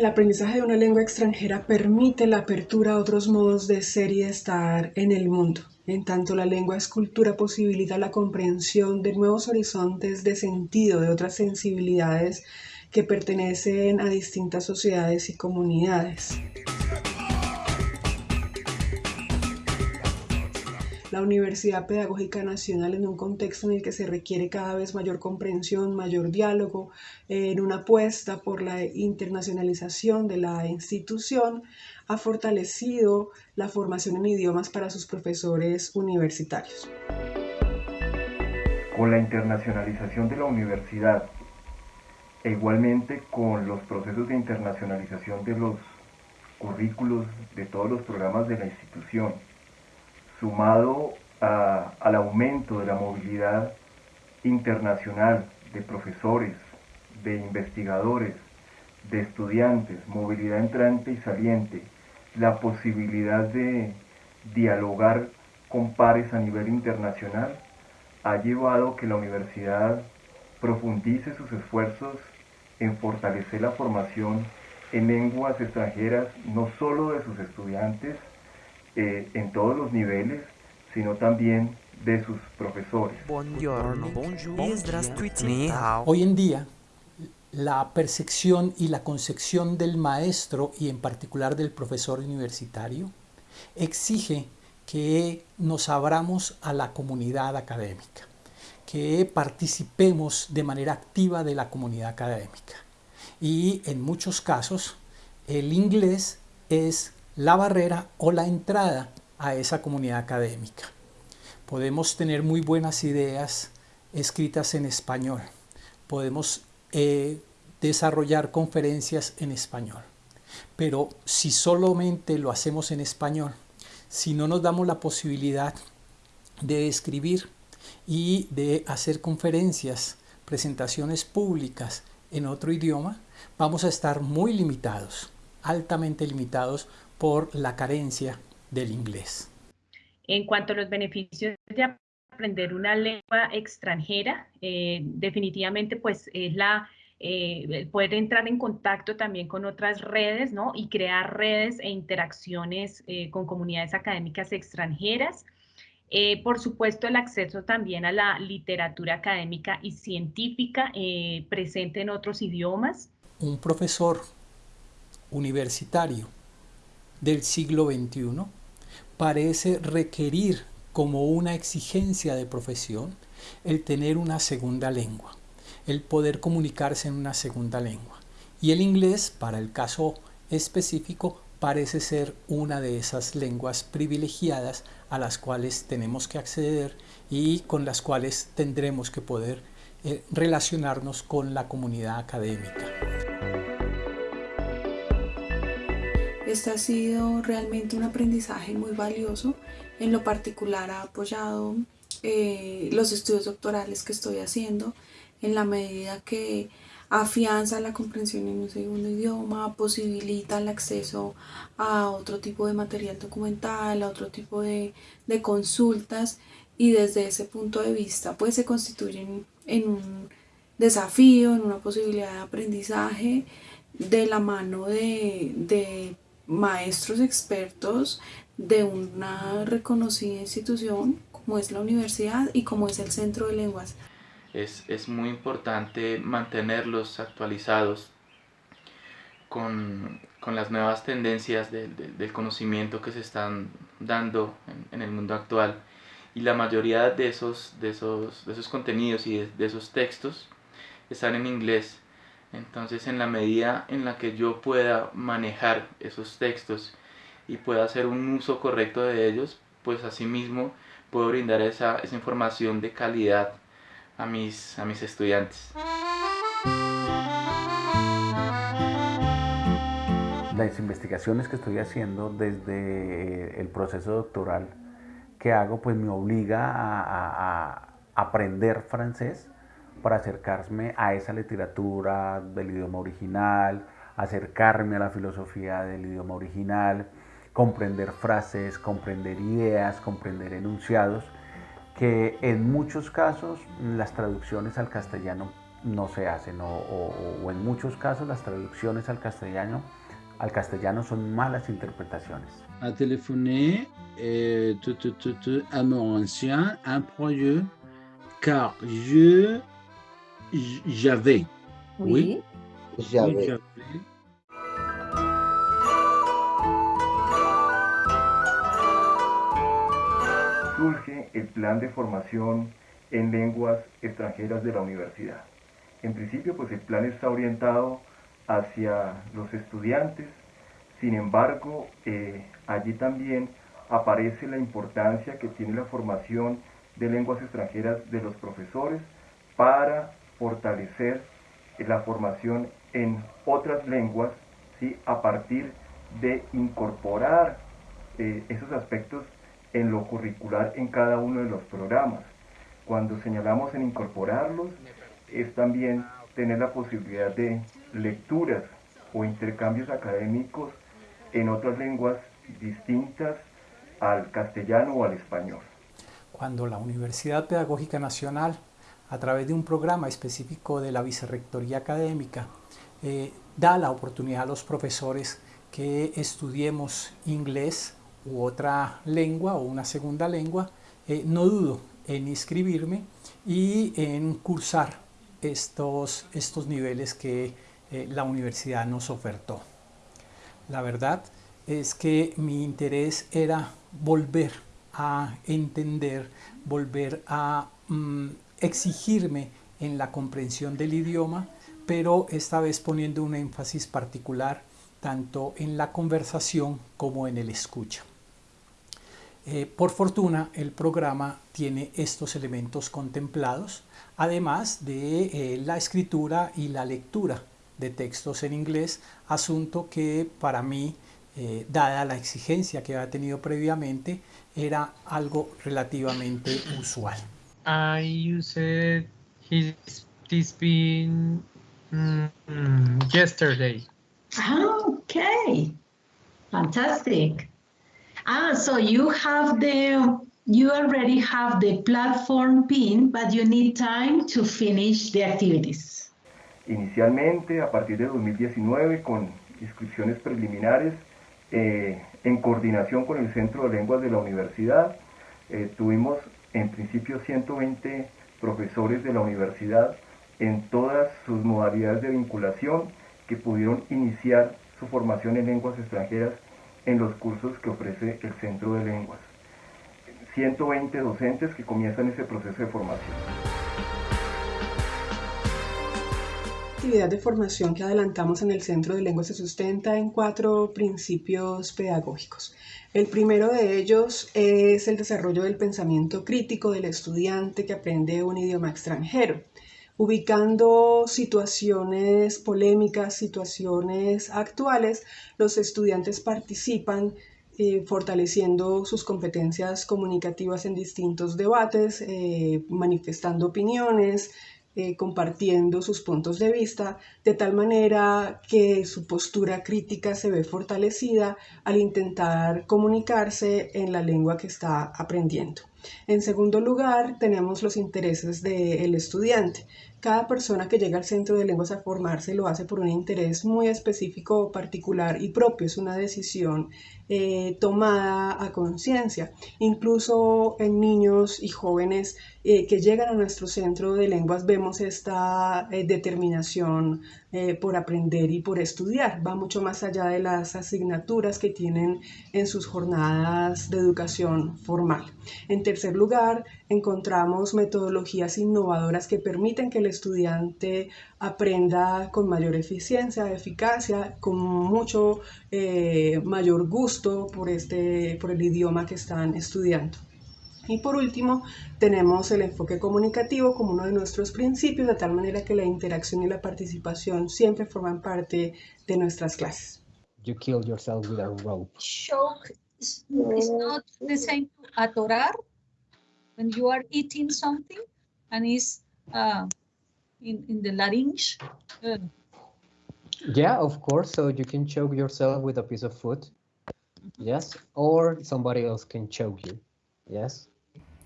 El aprendizaje de una lengua extranjera permite la apertura a otros modos de ser y de estar en el mundo. En tanto la lengua es cultura posibilita la comprensión de nuevos horizontes de sentido de otras sensibilidades que pertenecen a distintas sociedades y comunidades. La Universidad Pedagógica Nacional en un contexto en el que se requiere cada vez mayor comprensión, mayor diálogo, en una apuesta por la internacionalización de la institución, ha fortalecido la formación en idiomas para sus profesores universitarios. Con la internacionalización de la universidad e igualmente con los procesos de internacionalización de los currículos de todos los programas de la institución, sumado al aumento de la movilidad internacional de profesores, de investigadores, de estudiantes, movilidad entrante y saliente, la posibilidad de dialogar con pares a nivel internacional, ha llevado que la universidad profundice sus esfuerzos en fortalecer la formación en lenguas extranjeras, no solo de sus estudiantes, eh, en todos los niveles, sino también de sus profesores. Hoy en día, la percepción y la concepción del maestro y en particular del profesor universitario exige que nos abramos a la comunidad académica, que participemos de manera activa de la comunidad académica. Y en muchos casos, el inglés es la barrera o la entrada a esa comunidad académica. Podemos tener muy buenas ideas escritas en español. Podemos eh, desarrollar conferencias en español. Pero si solamente lo hacemos en español, si no nos damos la posibilidad de escribir y de hacer conferencias, presentaciones públicas en otro idioma, vamos a estar muy limitados, altamente limitados por la carencia del inglés. En cuanto a los beneficios de aprender una lengua extranjera, eh, definitivamente pues es la eh, poder entrar en contacto también con otras redes, ¿no? Y crear redes e interacciones eh, con comunidades académicas extranjeras. por supuesto, el acceso también a la literatura académica y científica presente en otros idiomas. Un profesor universitario del siglo XXI parece requerir como una exigencia de profesión el tener una segunda lengua, el poder comunicarse en una segunda lengua. Y el inglés, para el caso específico, parece ser una de esas lenguas privilegiadas a las cuales tenemos que acceder y con las cuales tendremos que poder eh, relacionarnos con la comunidad académica. Este ha sido realmente un aprendizaje muy valioso. En lo particular ha apoyado eh, los estudios doctorales que estoy haciendo en la medida que afianza la comprensión en un segundo idioma, posibilita el acceso a otro tipo de material documental, a otro tipo de, de consultas y desde ese punto de vista pues se constituyen en un desafío, en una posibilidad de aprendizaje de la mano de, de maestros expertos de una reconocida institución como es la universidad y como es el Centro de Lenguas. Es, es muy importante mantenerlos actualizados con, con las nuevas tendencias de, del conocimiento que se están dando en, el mundo actual y la mayoría de esos, de esos, de esos contenidos y de esos textos están en inglés entonces en la medida en la que yo pueda manejar esos textos y pueda hacer un uso correcto de ellos, pues asimismo puedo brindar esa, esa información de calidad a mis, a mis estudiantes. Las investigaciones que estoy haciendo desde el proceso doctoral que hago, pues me obliga a aprender francés para acercarme a esa literatura del idioma original, acercarme a la filosofía del idioma original, comprender frases, comprender ideas, comprender enunciados, que en muchos casos las traducciones al castellano no se hacen o, en muchos casos las traducciones al castellano, al castellano son malas interpretaciones. A téléphoné eh, à mon ancien employeur car je j'avais. Oui. J'avais. Surge el plan de formación en lenguas extranjeras de la universidad. En principio, pues el plan está orientado hacia los estudiantes, sin embargo, eh, allí también aparece la importancia que tiene la formación de lenguas extranjeras de los profesores para fortalecer la formación en otras lenguas ¿sí? a partir de incorporar eh, esos aspectos en lo curricular en cada uno de los programas. Cuando señalamos en incorporarlos, es también tener la posibilidad de lecturas o intercambios académicos en otras lenguas distintas al castellano o al español. Cuando la Universidad Pedagógica Nacional, a través de un programa específico de la Vicerrectoría Académica, eh, da la oportunidad a los profesores que estudiemos inglés u otra lengua o una segunda lengua, eh, no dudo en inscribirme y en cursar estos, estos niveles que eh, la universidad nos ofertó. La verdad es que mi interés era volver a entender, volver a mm, exigirme en la comprensión del idioma, pero esta vez poniendo un énfasis particular tanto en la conversación como en el escucha. Eh, por fortuna, el programa tiene estos elementos contemplados, además de eh, la escritura y la lectura de textos en inglés, asunto que para mí, eh, dada la exigencia que había tenido previamente, era algo relativamente usual. I used his, this been mm, yesterday. Ah, okay. Fantastic. Ah, so you have the, you already have the platform pin, but you need time to finish the activities. Inicialmente, a partir de 2019, con inscripciones preliminares, eh, en coordinación con el Centro de Lenguas de la Universidad, eh, tuvimos en principio 120 profesores de la universidad en todas sus modalidades de vinculación que pudieron iniciar su formación en lenguas extranjeras en los cursos que ofrece el Centro de Lenguas. 120 docentes que comienzan ese proceso de formación. Actividad de formación que adelantamos en el Centro de Lenguas se sustenta en cuatro principios pedagógicos. El primero de ellos es el desarrollo del pensamiento crítico del estudiante que aprende un idioma extranjero ubicando situaciones polémicas, situaciones actuales, los estudiantes participan eh, fortaleciendo sus competencias comunicativas en distintos debates, eh, manifestando opiniones, eh, compartiendo sus puntos de vista, de tal manera que su postura crítica se ve fortalecida al intentar comunicarse en la lengua que está aprendiendo. En segundo lugar, tenemos los intereses del estudiante. Cada persona que llega al centro de lenguas a formarse lo hace por un interés muy específico, particular y propio. Es una decisión eh, tomada a conciencia. Incluso en niños y jóvenes eh, que llegan a nuestro centro de lenguas vemos esta eh, determinación por aprender y por estudiar. Va mucho más allá de las asignaturas que tienen en sus jornadas de educación formal. En tercer lugar, encontramos metodologías innovadoras que permiten que el estudiante aprenda con mayor eficiencia, eficacia, con mucho eh, mayor gusto por, este, por el idioma que están estudiando. Y por último, tenemos el enfoque comunicativo como uno de nuestros principios, de tal manera que la interacción y la participación siempre forman parte de nuestras clases. You kill yourself with a rope. Shock is, not the same to atorar when you are eating something and it's uh, in, in the larynx. Uh. Yeah, of course. So you can choke yourself with a piece of food. Yes. Or somebody else can choke you. Yes.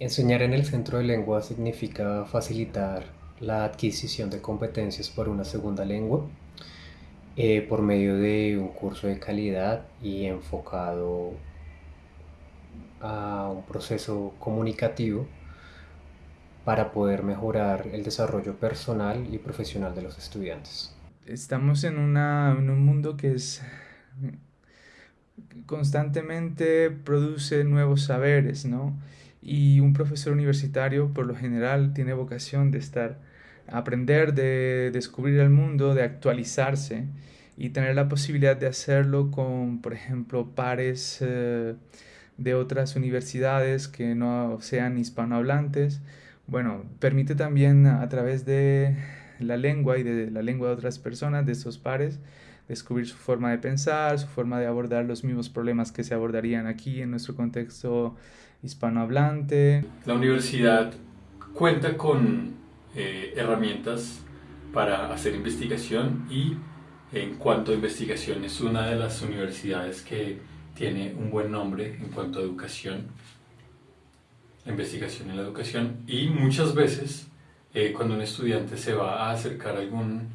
Enseñar en el centro de lengua significa facilitar la adquisición de competencias por una segunda lengua eh, por medio de un curso de calidad y enfocado a un proceso comunicativo para poder mejorar el desarrollo personal y profesional de los estudiantes. Estamos en, un mundo que es constantemente produce nuevos saberes, ¿no? Y un profesor universitario por lo general tiene vocación de estar, aprender, de descubrir el mundo, de actualizarse y tener la posibilidad de hacerlo con, por ejemplo, pares eh, de otras universidades que no sean hispanohablantes. Bueno, permite también a través de la lengua y de la lengua de otras personas, de esos pares, descubrir su forma de pensar, su forma de abordar los mismos problemas que se abordarían aquí en nuestro contexto hispanohablante. La universidad cuenta con eh, herramientas para hacer investigación y en cuanto a investigación es una de las universidades que tiene un buen nombre en cuanto a educación, la investigación en la educación y muchas veces eh, cuando un estudiante se va a acercar a algún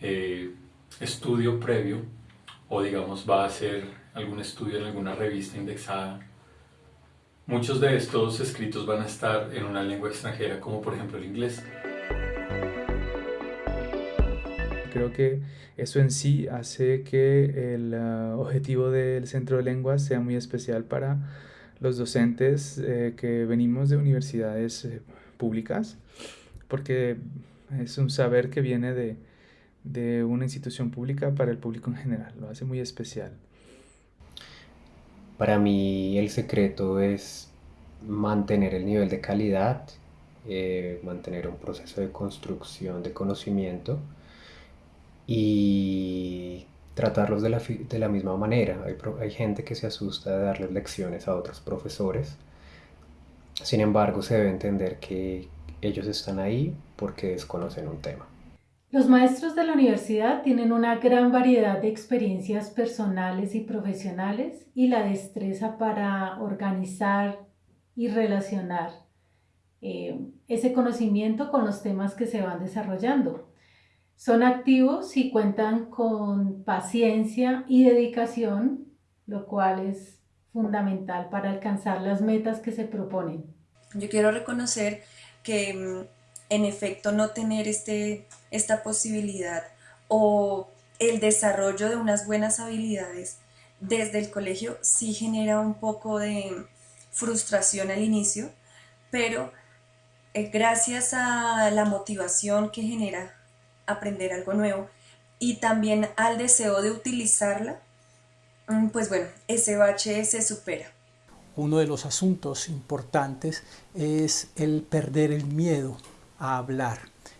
eh, estudio previo o digamos va a hacer algún estudio en alguna revista indexada, muchos de estos escritos van a estar en una lengua extranjera como por ejemplo el inglés. Creo que eso en sí hace que el uh, objetivo del centro de lenguas sea muy especial para los docentes eh, que venimos de universidades eh, públicas, porque es un saber que viene de, de una institución pública para el público en general, lo hace muy especial. Para mí el secreto es mantener el nivel de calidad, eh, mantener un proceso de construcción de conocimiento y tratarlos de la, de la misma manera. Hay, hay, gente que se asusta de darles lecciones a otros profesores. Sin embargo, se debe entender que ellos están ahí porque desconocen un tema. Los maestros de la universidad tienen una gran variedad de experiencias personales y profesionales y la destreza para organizar y relacionar eh, ese conocimiento con los temas que se van desarrollando. Son activos y cuentan con paciencia y dedicación, lo cual es fundamental para alcanzar las metas que se proponen. Yo quiero reconocer que mm, en efecto no tener este, esta posibilidad o el desarrollo de unas buenas habilidades desde el colegio sí genera un poco de frustración al inicio, pero eh, gracias a la motivación que genera aprender algo nuevo y también al deseo de utilizarla, mm, pues bueno, ese bache se supera. Uno de los asuntos importantes es el perder el miedo a hablar,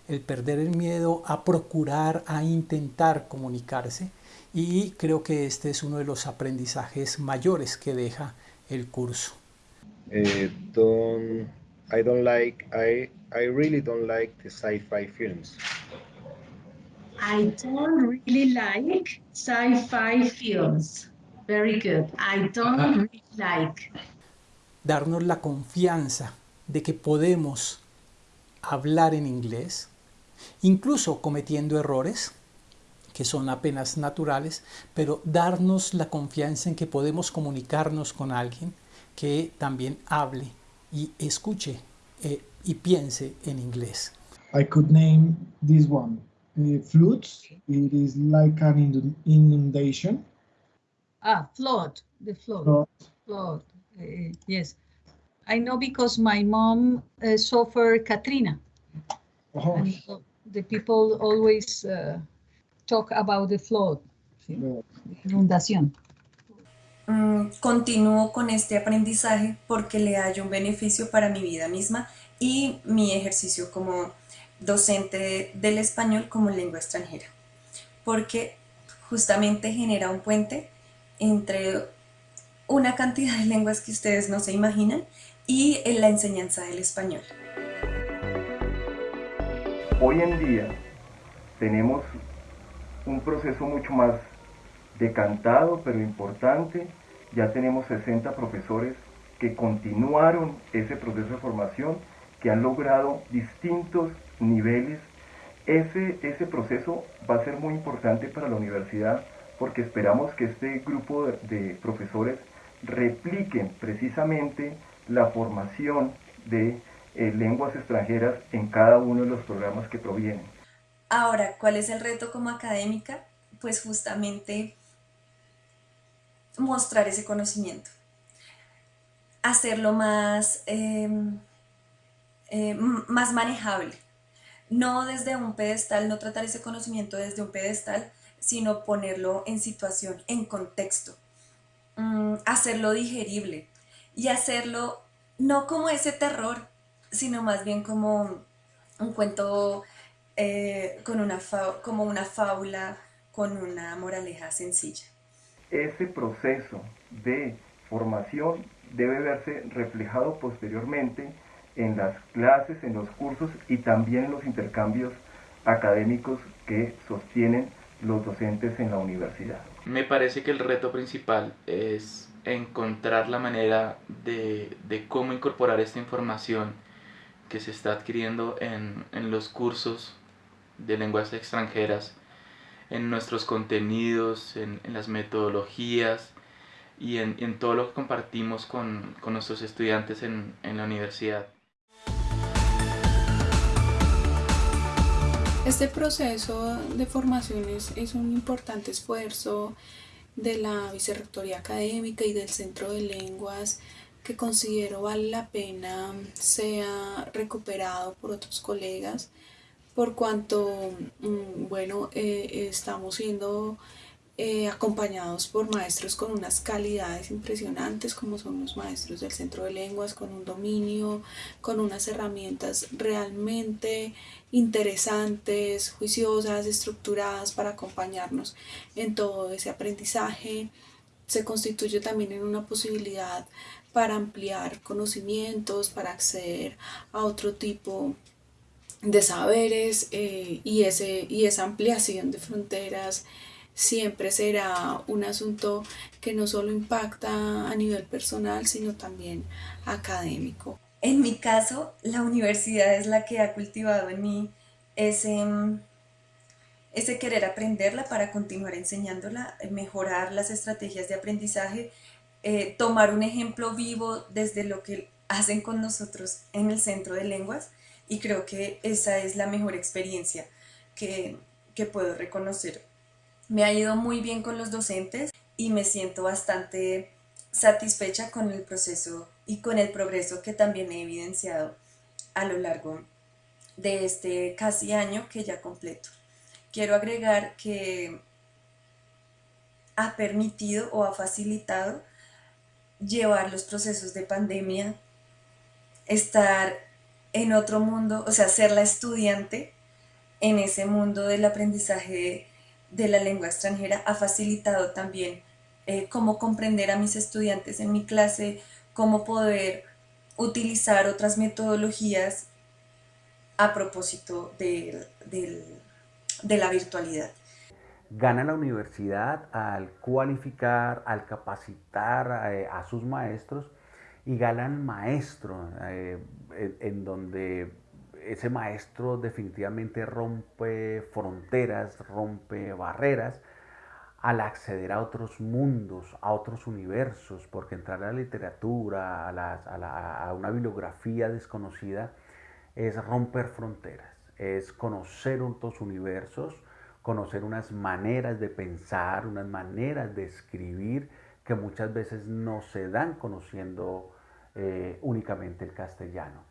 el perder el miedo a procurar, a intentar comunicarse y creo que este es uno de los aprendizajes mayores que deja el curso. Eh, don't, I don't like, I, I really don't like the sci-fi films. I don't really like sci-fi films. Very good. I don't really like. Darnos la confianza de que podemos hablar en inglés, incluso cometiendo errores que son apenas naturales, pero darnos la confianza en que podemos comunicarnos con alguien que también hable y escuche eh, y piense en inglés. I could name this one. Uh, floods, it is like an inundation. Ah, flood, the flood. Flood, flood. Uh, yes. I know because my mom uh, suffered Katrina. Oh. And the people always uh, talk about the flood, ¿sí? inundación. Mm, continúo con este aprendizaje porque le hallo un beneficio para mi vida misma y mi ejercicio como docente del español como lengua extranjera, porque justamente genera un puente entre una cantidad de lenguas que ustedes no se imaginan y en la enseñanza del español. Hoy en día tenemos un proceso mucho más decantado pero importante. Ya tenemos 60 profesores que continuaron ese proceso de formación, que han logrado distintos niveles, ese, ese proceso va a ser muy importante para la universidad porque esperamos que este grupo de, profesores repliquen precisamente la formación de eh, lenguas extranjeras en cada uno de los programas que provienen. Ahora, ¿cuál es el reto como académica? Pues justamente mostrar ese conocimiento, hacerlo más, em, eh, más manejable, no desde un pedestal, no tratar ese conocimiento desde un pedestal, sino ponerlo en situación, en contexto, mm, hacerlo digerible y hacerlo no como ese terror, sino más bien como un cuento eh, con una como una fábula con una moraleja sencilla. Ese proceso de formación debe verse reflejado posteriormente en las clases, en los cursos y también en los intercambios académicos que sostienen los docentes en la universidad. Me parece que el reto principal es encontrar la manera de, de cómo incorporar esta información que se está adquiriendo en, en los cursos de lenguas extranjeras, en nuestros contenidos, en, en las metodologías y en, en, todo lo que compartimos con, con nuestros estudiantes en, en la universidad. Este proceso de formaciones es un importante esfuerzo de la Vicerrectoría Académica y del Centro de Lenguas que considero vale la pena sea recuperado por otros colegas por cuanto, mm, bueno, eh, estamos siendo eh, acompañados por maestros con unas calidades impresionantes como son los maestros del centro de lenguas con un dominio, con unas herramientas realmente interesantes, juiciosas, estructuradas para acompañarnos en todo ese aprendizaje. Se constituye también en una posibilidad para ampliar conocimientos, para acceder a otro tipo de saberes eh, y, ese, y esa ampliación de fronteras siempre será un asunto que no solo impacta a nivel personal, sino también académico. En mi caso, la universidad es la que ha cultivado en mí ese, ese querer aprenderla para continuar enseñándola, mejorar las estrategias de aprendizaje, eh, tomar un ejemplo vivo desde lo que hacen con nosotros en el centro de lenguas y creo que esa es la mejor experiencia que, que puedo reconocer me ha ido muy bien con los docentes y me siento bastante satisfecha con el proceso y con el progreso que también he evidenciado a lo largo de este casi año que ya completo. Quiero agregar que ha permitido o ha facilitado llevar los procesos de pandemia, estar en otro mundo, o sea, ser la estudiante en ese mundo del aprendizaje de la lengua extranjera ha facilitado también eh, cómo comprender a mis estudiantes en mi clase, cómo poder utilizar otras metodologías a propósito de, de la virtualidad. Gana la universidad al cualificar, al capacitar eh, a sus maestros y gana el maestro eh, en donde ese maestro definitivamente rompe fronteras, rompe barreras al acceder a otros mundos, a otros universos, porque entrar a la literatura, a, una bibliografía desconocida, es romper fronteras, es conocer otros universos, conocer unas maneras de pensar, unas maneras de escribir que muchas veces no se dan conociendo eh, únicamente el castellano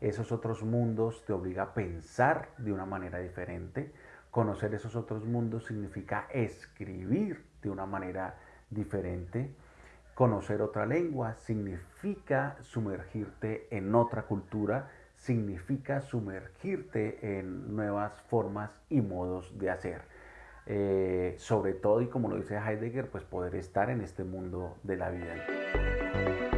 esos otros mundos te obliga a pensar de una manera diferente. Conocer esos otros mundos significa escribir de una manera diferente. Conocer otra lengua significa sumergirte en otra cultura, significa sumergirte en nuevas formas y modos de hacer. Eh, sobre todo, y como lo dice Heidegger, pues poder estar en este mundo de la vida.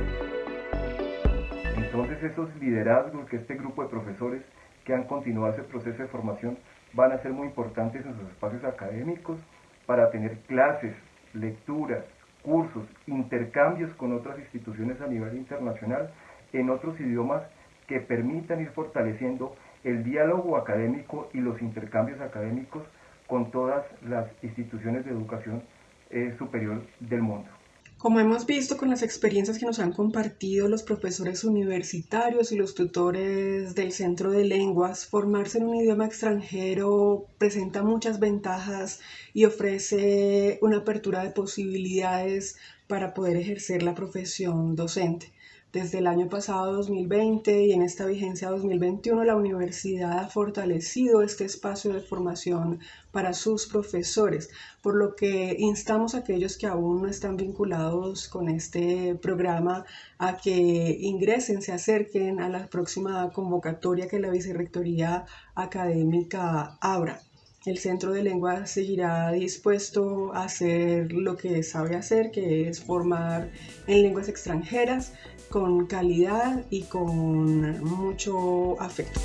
Entonces esos liderazgos que este grupo de profesores que han continuado ese proceso de formación van a ser muy importantes en sus espacios académicos para tener clases, lecturas, cursos, intercambios con otras instituciones a nivel internacional en otros idiomas que permitan ir fortaleciendo el diálogo académico y los intercambios académicos con todas las instituciones de educación eh, superior del mundo. Como hemos visto con las experiencias que nos han compartido los profesores universitarios y los tutores del Centro de Lenguas, formarse en un idioma extranjero presenta muchas ventajas y ofrece una apertura de posibilidades para poder ejercer la profesión docente. Desde el año pasado 2020 y en esta vigencia 2021, la universidad ha fortalecido este espacio de formación para sus profesores, por lo que instamos a aquellos que aún no están vinculados con este programa a que ingresen, se acerquen a la próxima convocatoria que la Vicerrectoría Académica abra. El Centro de Lengua seguirá dispuesto a hacer lo que sabe hacer, que es formar en lenguas extranjeras con calidad y con mucho afecto.